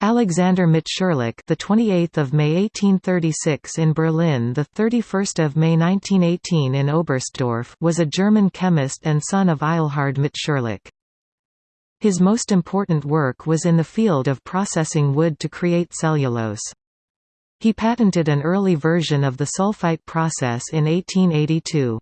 Alexander Mitscherlich, the 28th of May 1836 in Berlin, the 31st of May 1918 in Oberstdorf, was a German chemist and son of Eilhard Mitscherlich. His most important work was in the field of processing wood to create cellulose. He patented an early version of the sulfite process in 1882.